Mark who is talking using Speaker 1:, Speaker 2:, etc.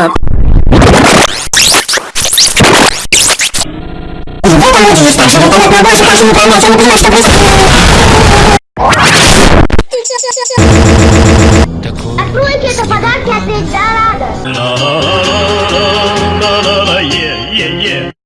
Speaker 1: up. Если вы не можете, значит, вы не понимаете, что происходит. yeah, yeah, yeah.